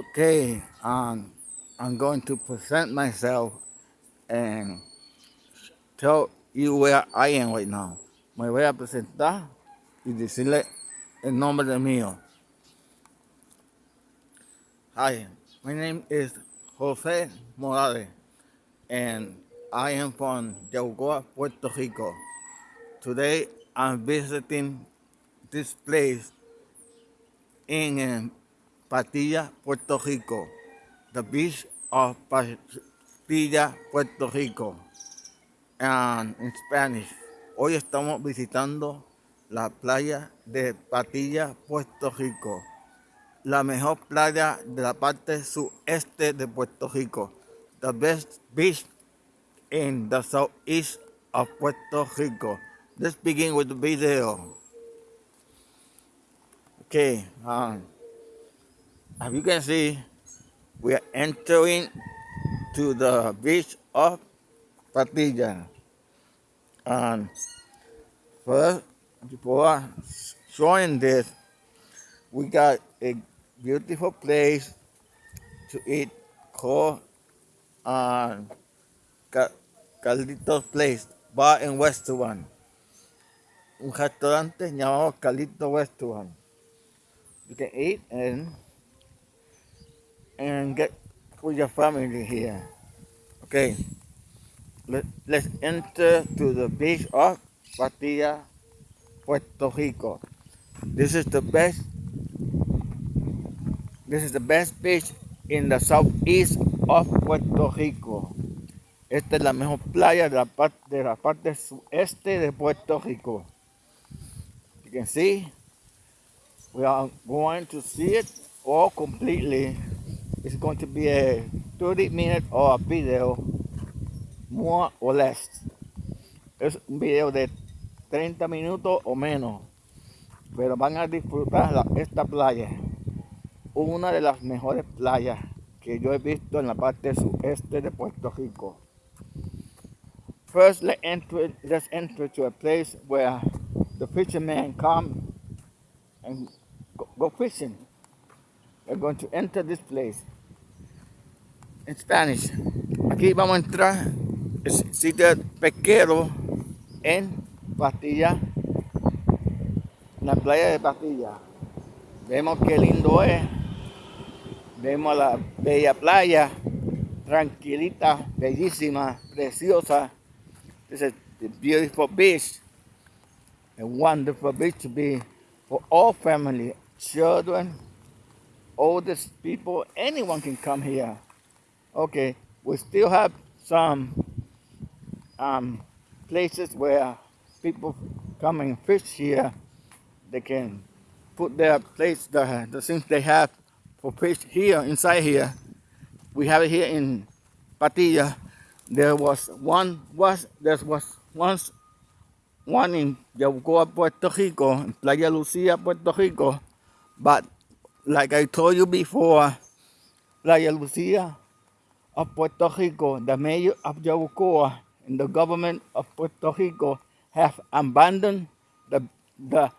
Okay, um, I'm going to present myself and tell you where I am right now. Me voy a presentar y decirle el nombre de mío. Hi, my name is Jose Morales and I am from Yabucoa, Puerto Rico. Today I'm visiting this place in um, Patilla, Puerto Rico. The beach of Patilla, Puerto Rico. And in Spanish. Hoy estamos visitando la playa de Patilla, Puerto Rico. La mejor playa de la parte sureste de Puerto Rico. The best beach in the southeast of Puerto Rico. Let's begin with the video. Okay, um, as you can see, we are entering to the beach of Patilla. And first, before showing this, we got a beautiful place to eat called uh, Carlitos Place, Bar and Restaurant. Un restaurante llamado Carlitos Restaurant. You can eat and and get with your family here. Okay, Let, let's enter to the beach of Patilla, Puerto Rico. This is the best. This is the best beach in the southeast of Puerto Rico. Esta es la mejor playa de la parte, de la parte sueste de Puerto Rico. You can see, we are going to see it all completely it's going to be a 30 minute or video, more or less. Es un video de 30 minutos o menos, pero van a disfrutar esta playa, una de las mejores playas que yo he visto en la parte sureste de Puerto Rico. First, let's enter, to a place where the fishermen come and go fishing. We're going to enter this place. In Spanish. Aquí vamos a entrar el sitio pesquero en Patilla, la playa de Patilla. Vemos qué lindo es. Vemos la bella playa, tranquilita, bellísima, preciosa. This is a beautiful beach. A wonderful beach to be for all family, children, oldest people, anyone can come here. Okay, we still have some um, places where people come and fish here. They can put their place, the, the things they have for fish here, inside here. We have it here in Patilla. There was one, was there was once one in Yabucoa, Puerto Rico, in Playa Lucia, Puerto Rico, but like I told you before, Playa Lucia of Puerto Rico, the mayor of Yabucoa, and the government of Puerto Rico have abandoned the, the,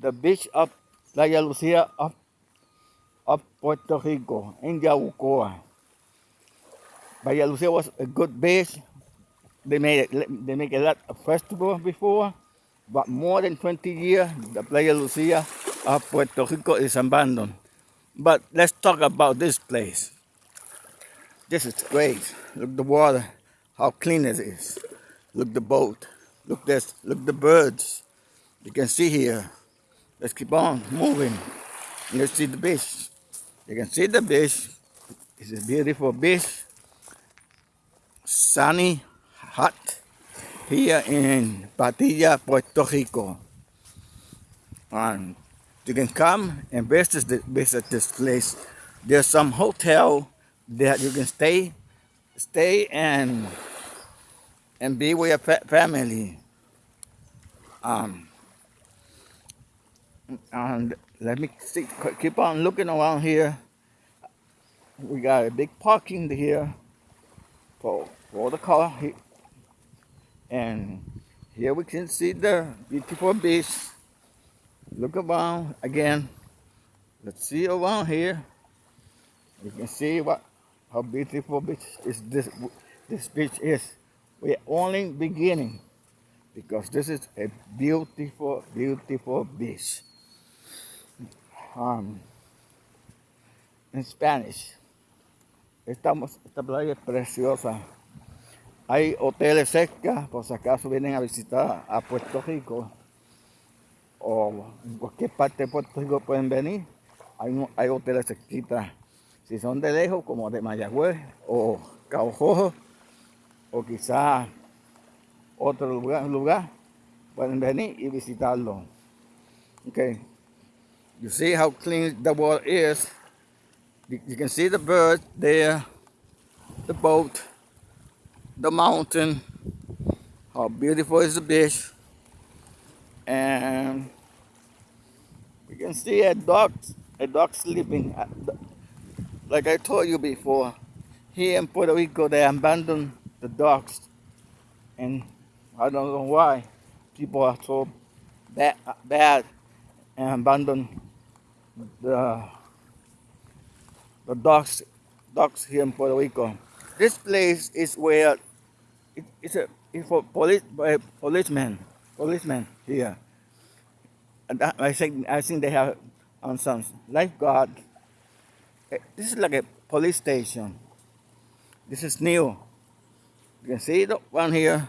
the beach of Playa Lucia of, of Puerto Rico in Yabucoa. Playa Lucia was a good beach. They made they make a lot of festivals before, but more than 20 years, the Playa Lucia of Puerto Rico is abandoned. But let's talk about this place. This is great. Look the water, how clean it is. Look the boat. Look this. Look the birds. You can see here. Let's keep on moving. Let's see the beach. You can see the beach. It's a beautiful beach. Sunny, hot here in Patilla, Puerto Rico. And you can come and visit, the, visit this place. There's some hotel that you can stay, stay and and be with your family. Um, and let me see, keep on looking around here. We got a big parking here for for the car, and here we can see the beautiful beach Look around again. Let's see around here. You can see what how beautiful beach is this this beach is. We're only beginning because this is a beautiful, beautiful beach. Um, Spanish. Estamos, esta playa es preciosa. Hay hoteles cerca, por si acaso vienen a visitar a Puerto Rico o en cualquier parte de Puerto Rico pueden venir. Hay, hay hoteles cerquita. Si son de lejos, como de Mayagüez o Cabo Rojo, o quizá otro lugar, pueden venir y visitarlo. Okay. You see how clean the water is. You can see the birds there, the boat, the mountain, how beautiful is the beach. And we can see a dog, a dog sleeping. Uh, Like I told you before, here in Puerto Rico, they abandon the dogs. And I don't know why people are so bad, bad and abandon the the dogs dogs here in Puerto Rico. This place is where it, it's a it's for police uh, policemen policemen here. I think I think they have on some lifeguard. Eh, This is like a police station. This is new. You can see the one here.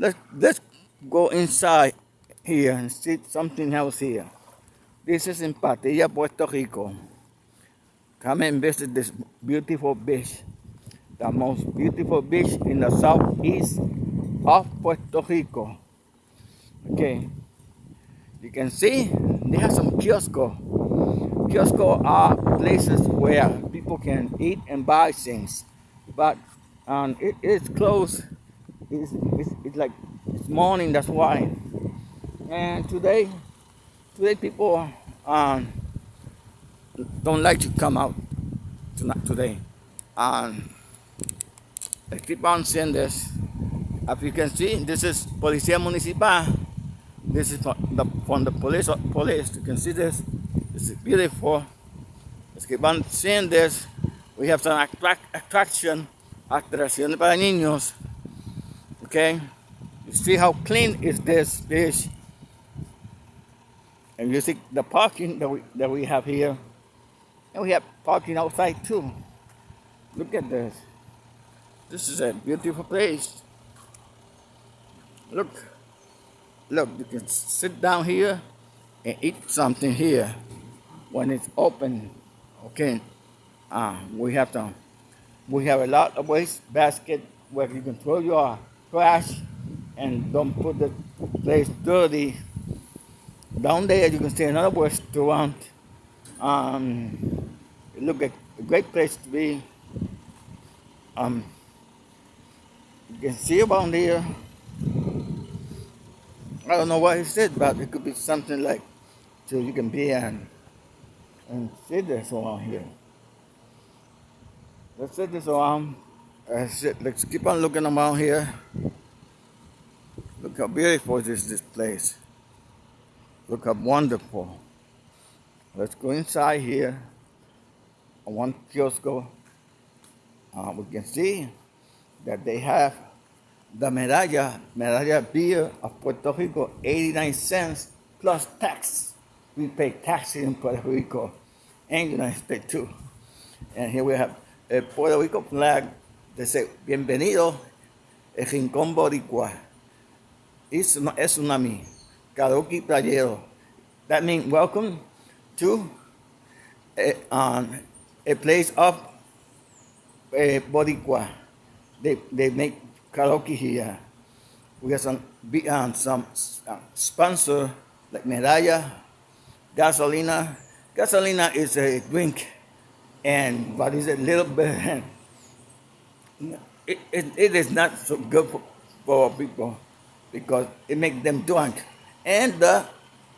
Let's let's go inside here and see something else here. This is in Patilla, Puerto Rico. Come and visit this beautiful beach. The most beautiful beach in the southeast of Puerto Rico. Okay. You can see they have some kiosco. Kiosco are places where people can eat and buy things. But um, it is closed. It's, it's, it's like it's morning, that's why. And today, today people um, don't like to come out tonight, today. Um, I keep on seeing this. As you can see, this is Policía Municipal. This is from the, from the police. Police, you can see this. This is beautiful. Let's keep on seeing this. We have some attract, attraction, atracciones para niños. Okay, you see how clean is this beach, and you see the parking that we that we have here, and we have parking outside too. Look at this. This is a beautiful place. Look, look, you can sit down here and eat something here when it's open. Okay, uh, we have to, we have a lot of waste basket where you can throw your trash and don't put the place dirty. Down there you can see another restaurant. Um, it look like a great place to be. Um, you can see around there. I don't know what he said, but it could be something like so you can be and and see this around here. Let's set this around. That's it. Let's keep on looking around here. Look how beautiful is this place. Look how wonderful. Let's go inside here. On one kiosk, uh, we can see that they have the medalla, medalla beer of Puerto Rico, 89 cents plus tax. We pay tax in Puerto Rico and United States too. And here we have a Puerto Rico flag that says, Bienvenido, el Rincón Boricua. Una- es tsunami, karaoke playero. That means welcome to a, um, a place of uh, Boricua. They, they make karaoke here. We got some be- um, some uh, sponsor like Medalla, Gasolina. Gasolina is a drink, and but it's a little bit. It, it, it is not so good for, for people because it makes them drunk. And the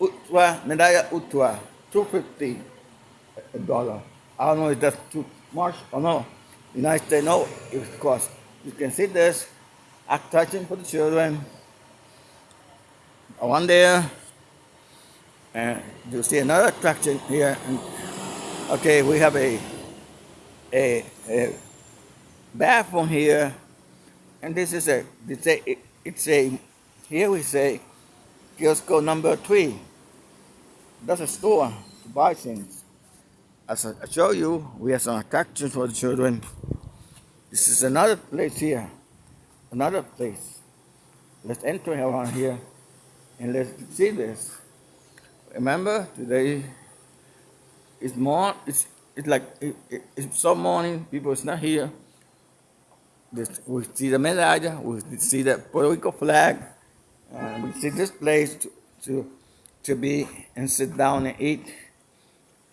Utwa, Medalla Utwa, two fifty a dollar. I don't know if that's too much or no. United States no, it costs. You can see this attraction for the children. One there, and you see another attraction here. And, okay, we have a a, a bathroom here, and this is a, it's a, it's a, here we say, Kiosco number three. That's a store to buy things. As I show you, we have some attractions for the children. This is another place here, another place. Let's enter around here and let's see this. Remember, today is more, it's, it's like, it, it, it's some morning, people is not here. This, we see the medalla, we see the Puerto Rico flag, and we see this place to, to, to be and sit down and eat.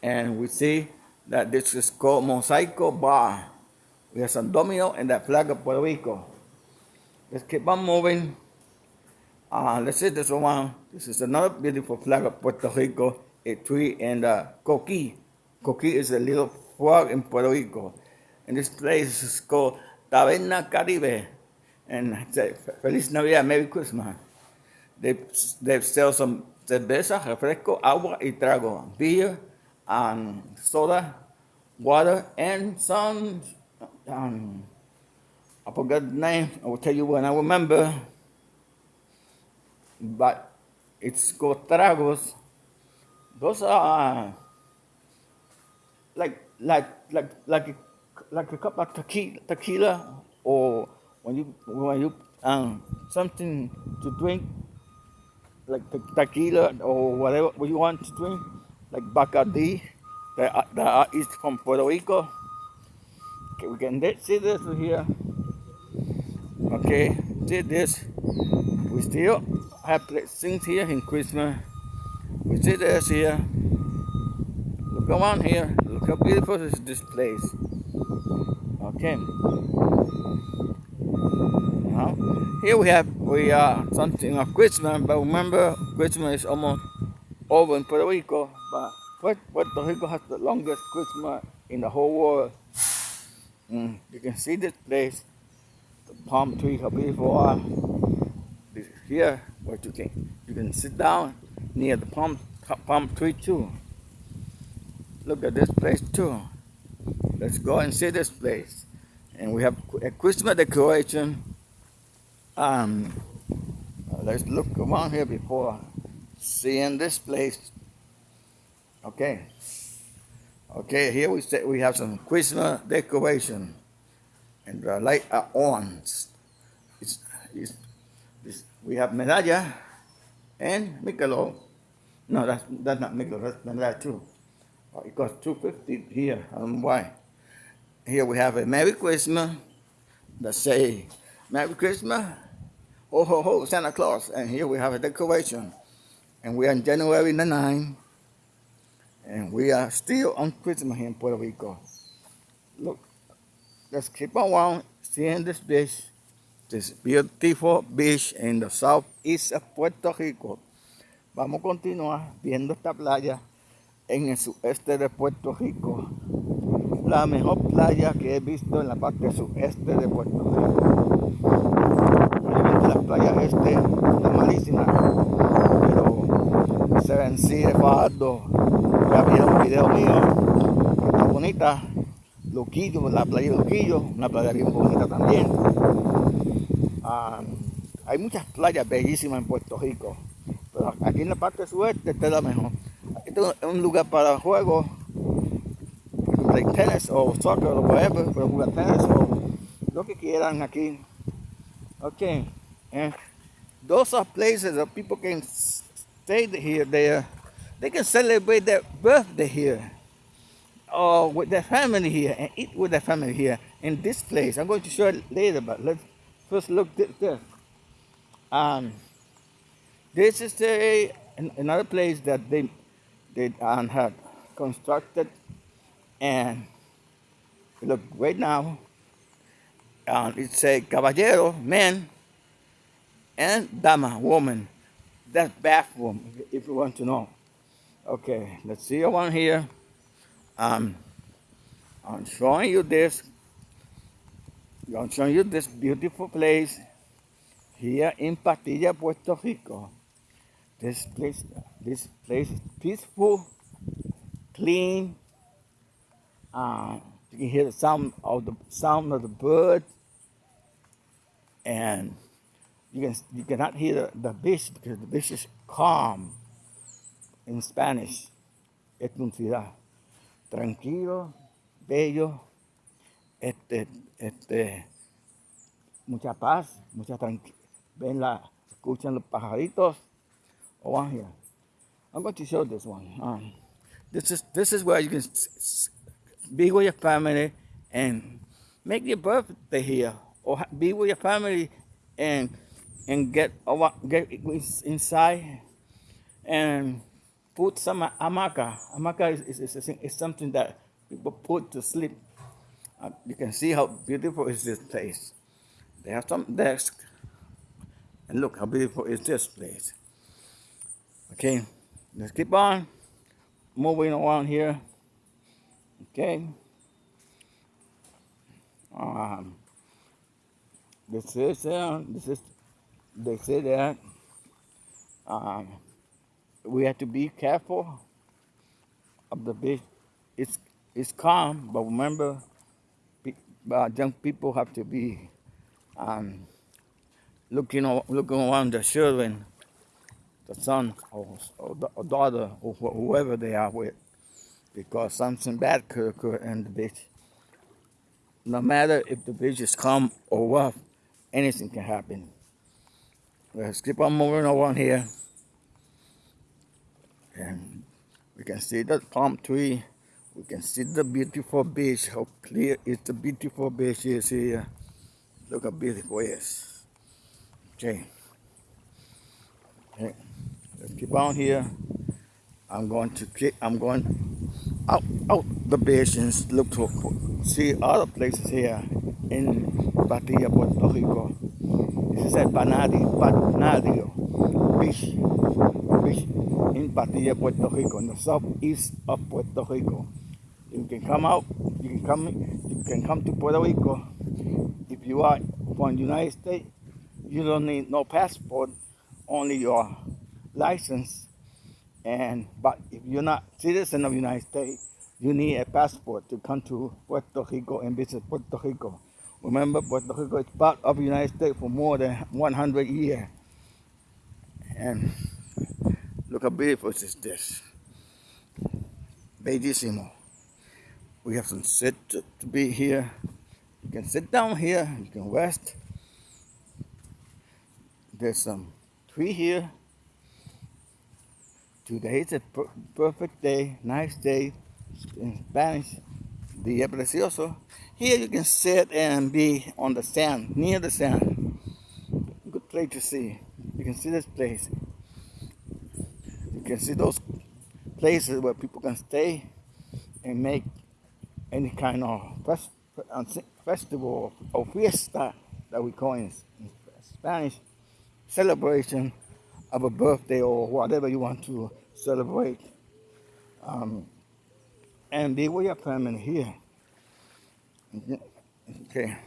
And we see that this is called Mosaico Bar. We have some domino and that flag of Puerto Rico. Let's keep on moving. Uh, let's see this one. This is another beautiful flag of Puerto Rico, a tree and a coqui. Coqui is a little frog in Puerto Rico. And this place is called Taberna Caribe. And say, Feliz Navidad, Merry Christmas. They, they sell some cerveza, refresco, agua y trago, beer, and soda, water, and some, um, I forgot the name, I will tell you when I remember, but it's called tragos. Those are like, like, like, like, like a cup of tequila, tequila or when you, when you, um, something to drink like tequila or whatever you want to drink, like Bacardi, that, that is from Puerto Rico. Okay, we can see this here. Okay, see this. We still have things here in Christmas. We see this here. Look around here. Look how beautiful is this place. Okay. Now, here we have we are something of Christmas, but remember Christmas is almost over in Puerto Rico, but Puerto Rico has the longest Christmas in the whole world. Mm, you can see this place, palm tree, how beautiful are. This is here where you can you can sit down near the palm palm tree too. Look at this place too. Let's go and see this place. And we have a Christmas decoration um, let's look around here before seeing this place. Okay. Okay, here we say we have some Christmas decoration, and the light are on. It's, it's, it's, we have medalla and Michelob. No, that's that's not Michelob. That's medalla too. Oh, it costs two fifty here. I don't know why. Here we have a Merry Christmas that say Merry Christmas, ho ho ho, Santa Claus. And here we have a decoration. And we are in January the 9th. And we are still on Christmas here in Puerto Rico. Look, let's keep on seeing this beach. This beautiful beach in the southeast of Puerto Rico. Vamos a continuar viendo esta playa en el sudeste de Puerto Rico. La mejor playa que he visto en la parte sudeste de Puerto Rico la playa este está malísima, pero se ven sí de. Ya vieron un video mío, está bonita. Luquillo, la playa de Luquillo, una playa bien bonita también. hay muchas playas bellísimas en Puerto Rico, pero aquí en la parte sueste está la mejor. Este es un lugar para juegos, like tennis o soccer o whatever, tenis lo que quieran aquí. Okay. And those are places that people can stay here. There, they can celebrate their birthday here, or with their family here, and eat with their family here in this place. I'm going to show it later, but let's first look at this. Um, this is a, another place that they they um, had constructed, and look right now. Um, it's a caballero man and dama, woman. That's bathroom, if you want to know. Okay, let's see one here. Um, I'm showing you this. I'm showing you this beautiful place here in Patilla, Puerto Rico. This place, this place is peaceful, clean, uh, You can hear the sound of the sound of the bird, and you can you cannot hear the, the beach because the beach is calm. In Spanish, es un ciudad tranquilo, bello, este, este, mucha paz, mucha tranquilidad. Ven la, escuchan los pajaritos. Oh, on here. I'm going to show this one. Um, this is this is where you can be with your family and make your birthday here, or be with your family and and get get inside and put some amaka. Amaka is, is, is, is something that people put to sleep. Uh, you can see how beautiful is this place. They have some desks. And look how beautiful is this place. Okay, let's keep on moving around here. Okay. Um, this is uh, this is they say that um, we have to be careful of the beach. It's it's calm, but remember, uh, young people have to be um, looking looking around the children, the son or, or, the, or daughter or whoever they are with, because something bad could occur in the beach. No matter if the beach is calm or rough, anything can happen. Let's keep on moving around here. And we can see the palm tree. We can see the beautiful beach, how clear is the beautiful beach is here. Look how beautiful it is. Okay. Okay. Let's keep on here. I'm going to keep, I'm going out out the beach and look to see other places here in Patillas, Puerto Rico. This is at Banadio, Banadio Beach, In Patillas, Puerto Rico, in the southeast of Puerto Rico. You can come out, you can come, you can come to Puerto Rico if you are from the United States, you don't need no passport, only your license. And but if you're not citizen of the United States, you need a passport to come to Puerto Rico and visit Puerto Rico. Remember, Puerto Rico is part of the United States for more than 100 years. And look how beautiful is this. Bellissimo. We have some sit to, to be here. You can sit down here, you can rest. There's some tree here. Today is a per perfect day, nice day. In Spanish, día precioso. Here you can sit and be on the sand, near the sand. Good place to see. You can see this place. You can see those places where people can stay and make any kind of fest festival or fiesta that we call in Spanish celebration of a birthday or whatever you want to celebrate. Um, and be with your family here. Okay.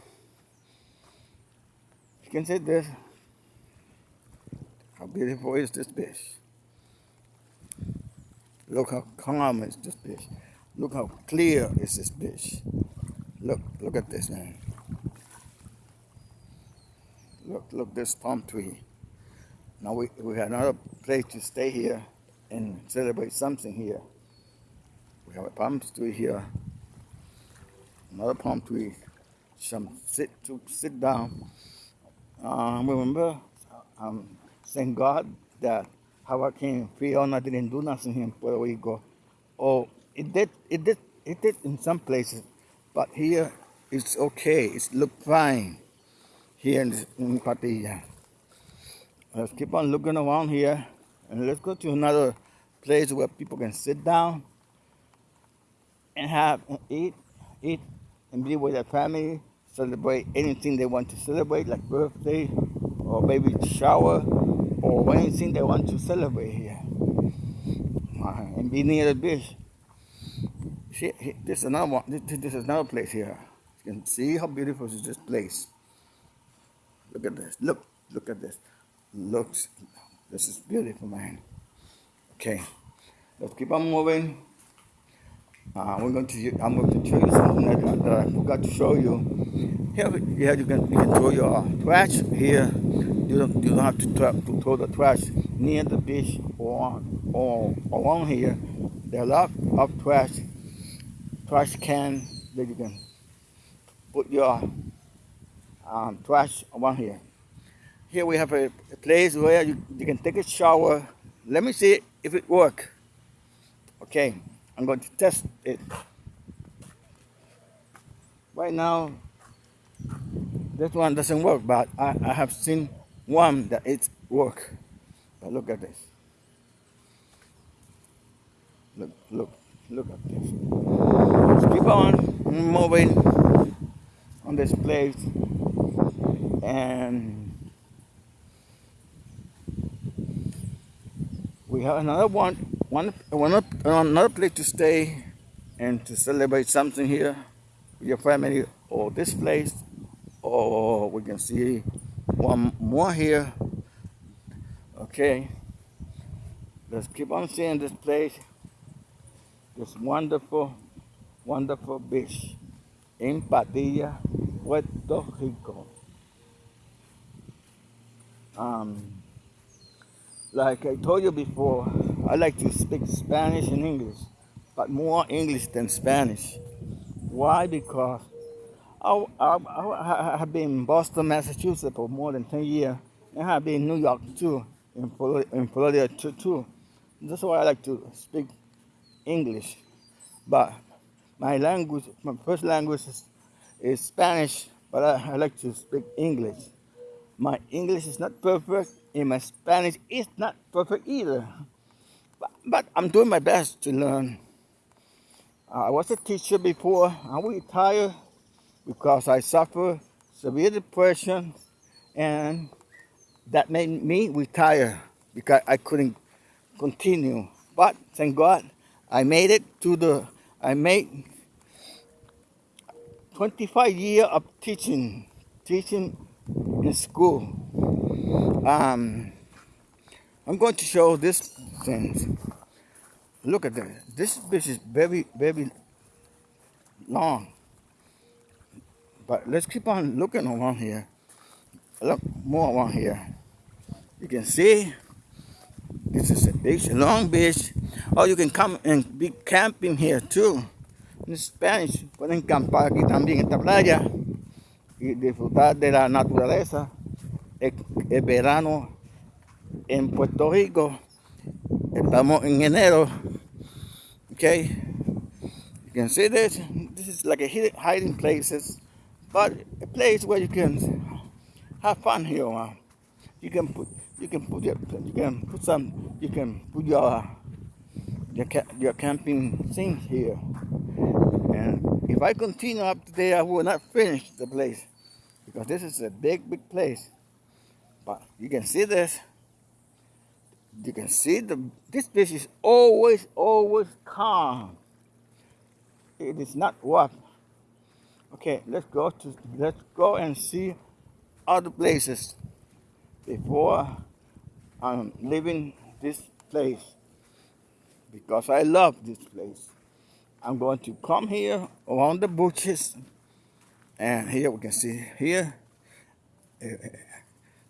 You can see this. How beautiful is this fish? Look how calm is this fish. Look how clear is this fish. Look, look at this man. Look, look this palm tree. Now we, we have another place to stay here and celebrate something here. We have a palm tree here. Another palm tree. Some sit to sit down. Um, remember, um, thank God that Hurricane Fiona didn't do nothing here in Puerto Rico. Oh, it did, it did, it did in some places, but here it's okay. It's look fine here in, in Patilla. Let's keep on looking around here and let's go to another place where people can sit down and have and eat, eat and be with their family, celebrate anything they want to celebrate, like birthday or baby shower or anything they want to celebrate here. And be near the beach. See, this is another one. This, this is another place here. You can see how beautiful is this place. Look at this. Look, look at this. Looks. This is beautiful, man. Okay, let's keep on moving. Uh, we're going to. I'm going to show you something that, that I forgot to show you. Here, yeah, you can you can throw your trash here. You don't you don't have to, to throw the trash near the beach or or along here. There are a lot of trash trash can that you can put your um, trash around here. Here we have a, a place where you, you can take a shower. Let me see if it works. Okay, I'm going to test it. Right now, this one doesn't work, but I, I have seen one that it work. But look at this. Look, look, look at this. Keep on moving on this place and we have another one, one, one another place to stay and to celebrate something here with your family or this place or we can see one more here okay let's keep on seeing this place this wonderful wonderful beach in Padilla Puerto Rico um, like I told you before, I like to speak Spanish and English, but more English than Spanish. Why? Because I, I, I have been in Boston, Massachusetts for more than 10 years, and I have been in New York too, in in Florida too, too. That's why I like to speak English. But my language, my first language is, is Spanish, but I, I like to speak English. My English is not perfect, and my Spanish is not perfect either. But, but I'm doing my best to learn. I was a teacher before. I retired because I suffered severe depression, and that made me retire because I couldn't continue. But thank God, I made it to the. I made 25 years of teaching, teaching in school. Um, I'm going to show this thing. Look at that. This fish is very, very long. But let's keep on looking around here. Look more around here. You can see this is a beach, a long beach. Or you can come and be camping here too. In Spanish, pueden campar aquí también esta playa. y disfrutar de la naturaleza. El verano en Puerto Rico, estamos en enero. Okay, you can see this. This is like a hiding places, but a place where you can have fun here. You can put you can put your, you can put some you can put your your, your camping things here. And if I continue up today, I will not finish the place because this is a big, big place. But you can see this. You can see the this beach is always, always calm. It is not rough. Okay, let's go to let's go and see other places before I'm leaving this place. Because I love this place. I'm going to come here around the bushes and here we can see here uh,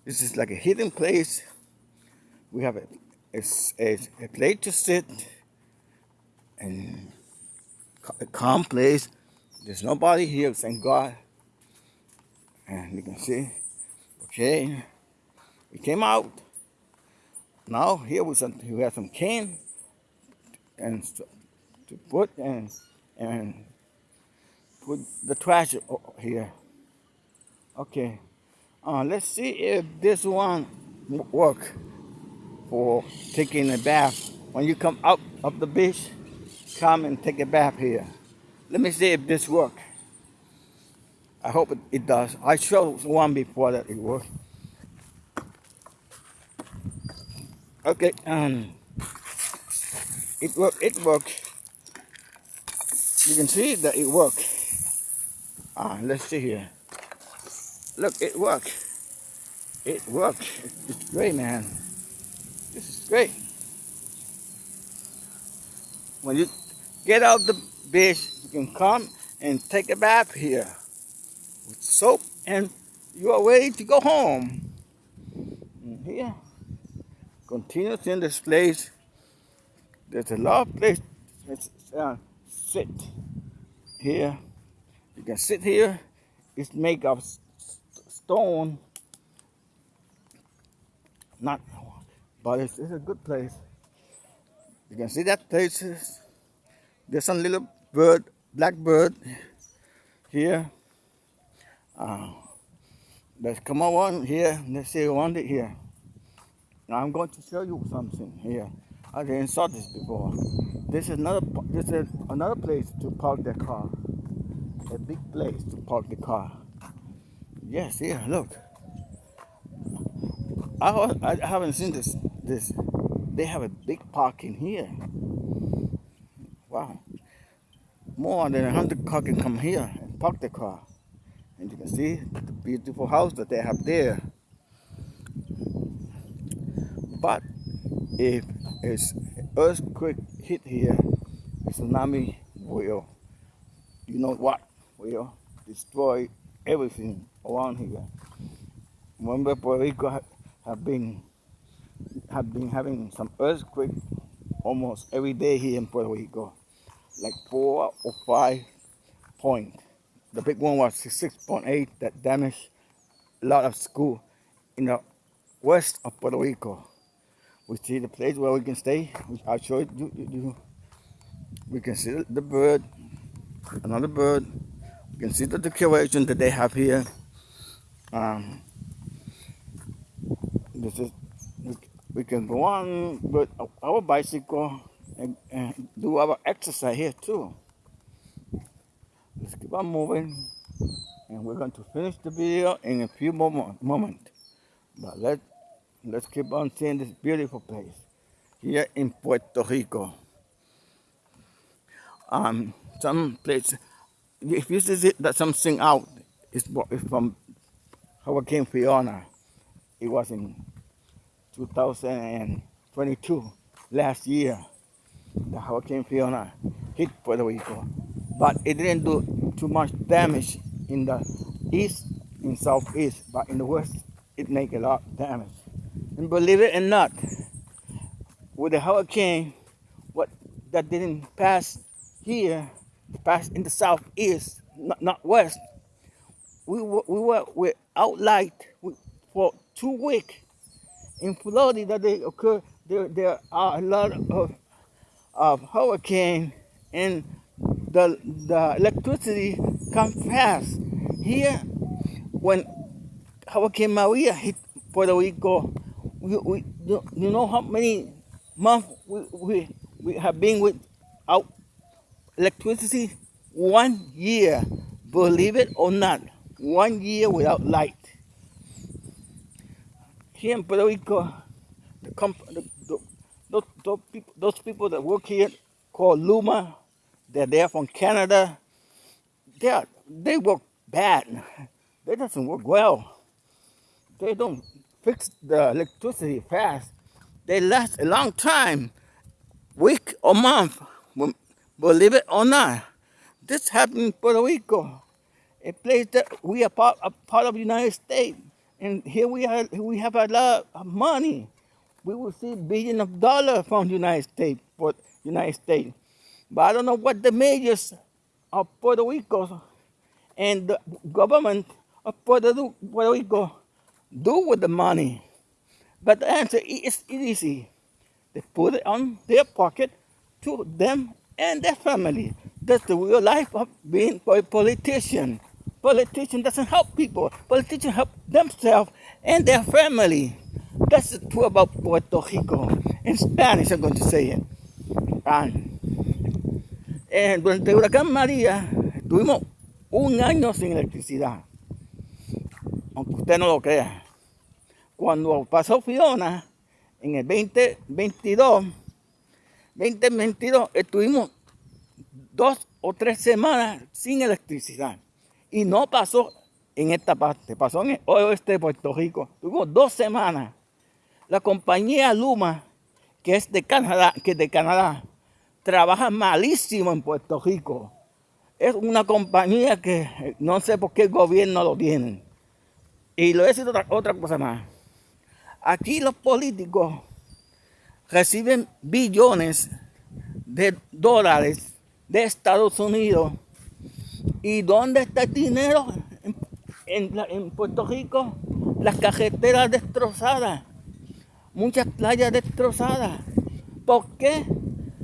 this is like a hidden place. We have a, a, a place to sit and a calm place there's nobody here thank god and you can see okay we came out now here we some we have some cane and to put and and put the trash here. Okay. Uh, let's see if this one work for taking a bath. When you come out of the beach, come and take a bath here. Let me see if this work. I hope it, it does. I showed one before that it worked. Okay, um, it worked, It worked. You can see that it worked. Ah, let's see here. Look, it worked. It worked. It's great, man. This is great. When you get out the beach, you can come and take a bath here with soap and you are ready to go home. And here, continuous in this place. There's a lot of place to uh, sit here. You can sit here. It's made of stone. Not, but it's, it's a good place. You can see that places. There's some little bird, black bird here. Uh, let's come on here. Let's see around it here. Now I'm going to show you something here. I didn't saw this before. This is another this is another place to park the car. A big place to park the car. Yes, here, look. I, I haven't seen this this they have a big parking here. Wow. More than a hundred car can come here and park the car. And you can see the beautiful house that they have there. But if it's earthquake hit here, tsunami will, you know what, will destroy everything around here. Remember Puerto Rico have been have been having some earthquake almost every day here in Puerto Rico, like four or five point. The big one was 6.8 that damaged a lot of school in the west of Puerto Rico. We see the place where we can stay. I'll show you. you, you. We can see the bird, another bird. We can see the decoration that they have here. Um, this is we can go on with our bicycle and, and do our exercise here too. Let's keep on moving and we're going to finish the video in a few moment, moment. But let, let's keep on seeing this beautiful place here in Puerto Rico. Um, some place, if you see that something out, it's from Hurricane Fiona. It was in 2022, last year, the Hurricane Fiona hit Puerto Rico. But it didn't do too much damage in the east and southeast, but in the west, it made a lot of damage. And believe it or not, with the hurricane, what that didn't pass here, pass in the southeast, not, not west, we were, we were without light for two weeks in Florida that they occur there there are a lot of of hurricane and the the electricity come fast. Here when Hurricane Maria hit Puerto Rico, we, we you know how many months we, we, we have been without electricity? One year, believe it or not, one year without light here in Puerto Rico, the, comp the, those, those, people, those people that work here called Luma, they're there from Canada. They are, they work bad. They doesn't work well. They don't fix the electricity fast. They last a long time, week or month. Believe it or not, this happened in Puerto Rico, a place that we are part, a part of the United States. And here we are, we have a lot of money. We will see billions of dollars from the United States for United States. But I don't know what the majors of Puerto Rico and the government of Puerto, Rico do with the money. But the answer is easy. They put it on their pocket to them and their family. That's the real life of being a politician. Politician doesn't help people. Politician help themselves and their family. That's the truth about Puerto Rico. In Spanish, I'm going to say it. Durante el huracán María, tuvimos un año sin electricidad. Aunque usted no lo crea. Cuando pasó Fiona, en el 2022, 2022, estuvimos dos o tres semanas sin electricidad. Y no pasó en esta parte, pasó en el oeste de Puerto Rico. Tuvimos dos semanas. La compañía Luma, que es de Canadá, que de Canadá, trabaja malísimo en Puerto Rico. Es una compañía que no sé por qué gobierno lo tiene. Y lo he decir otra, otra cosa más. Aquí los políticos reciben billones de dólares de Estados Unidos. ¿Y dónde está el dinero? En, en Puerto Rico, las carreteras destrozadas, muchas playas destrozadas. ¿Por qué?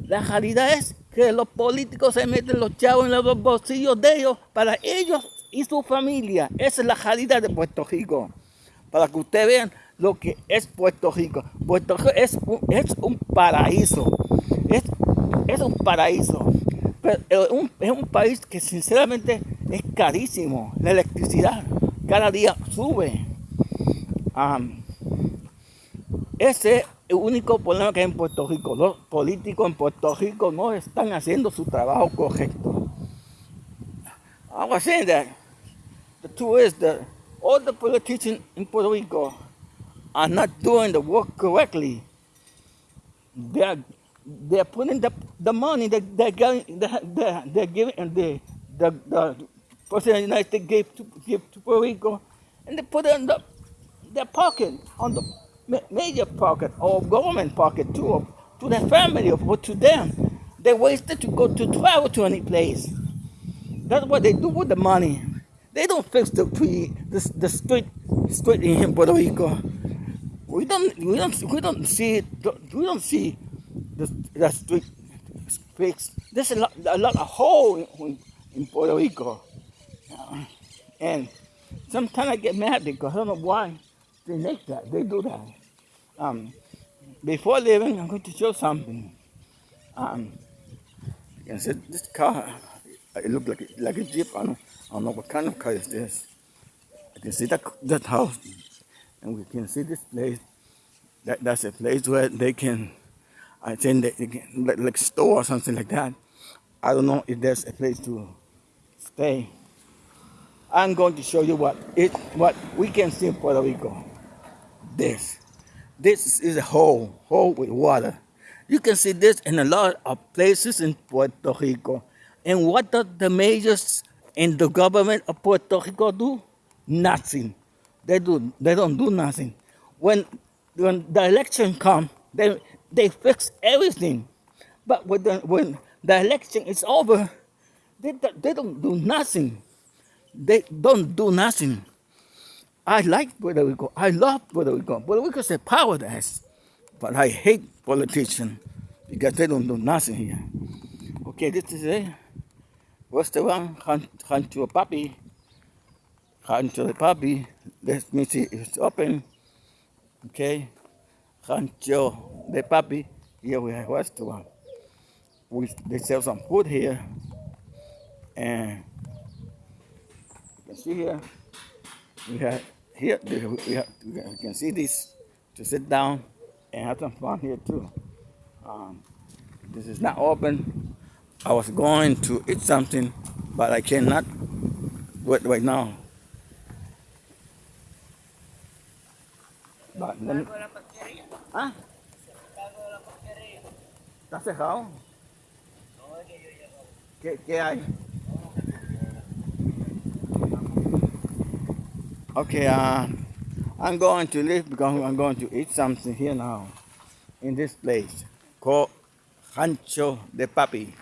La realidad es que los políticos se meten los chavos en los bolsillos de ellos para ellos y su familia. Esa es la realidad de Puerto Rico. Para que ustedes vean lo que es Puerto Rico. Puerto Rico es un, paraíso. Es, un paraíso. Pero es un país que sinceramente es carísimo. La electricidad cada día sube. Ese es el único problema que hay en Puerto Rico. Los políticos en Puerto Rico no están haciendo su trabajo correcto. I was saying that the truth is that all the politicians in Puerto Rico are not doing the work correctly. They're, they're putting the, the money that they're, getting, they're, they're giving, and the, the, the President of the United States gave to, gave to Puerto Rico, and they put it in the, their pocket, on the major pocket or government pocket too, to their family or to them. They wasted to go to travel to any place. That's what they do with the money. They don't fix the the, the street street in Puerto Rico. We don't we don't we don't see we don't see the, the street fixed. There's a lot a lot of hole in, in Puerto Rico, and sometimes I get mad because I don't know why they make that. They do that. Um, before leaving, I'm going to show something. Um, you can see this car. It looks like a, like a jeep. I don't, I don't know what kind of car is this. You can see that that house, and we can see this place. That that's a place where they can, I think they, they can, like, like store or something like that. I don't know if there's a place to stay. I'm going to show you what it what we can see in Puerto Rico. This. This is a hole, hole with water. You can see this in a lot of places in Puerto Rico. And what does the majors in the government of Puerto Rico do? Nothing. They do. They don't do nothing. When when the election comes, they they fix everything. But when the, when the election is over, they, they don't do nothing. They don't do nothing. I like Puerto Rico. I love Puerto Rico. Puerto Rico is a paradise. But I hate politicians because they don't do nothing here. Okay, this is a restaurant, Rancho. Rancho de Papi. Let me see if it's open. Okay. Rancho de Papi. Here we have a restaurant. We, they sell some food here. And you can see here we have here we, have, we can see this to sit down and have some fun here too. Um, this is not open. I was going to eat something, but I cannot do it right now. But then, ¿Ah? ¿Está cerrado? ¿Qué, ¿Qué hay? Okay, uh, I'm going to leave because I'm going to eat something here now in this place called Rancho de Papi.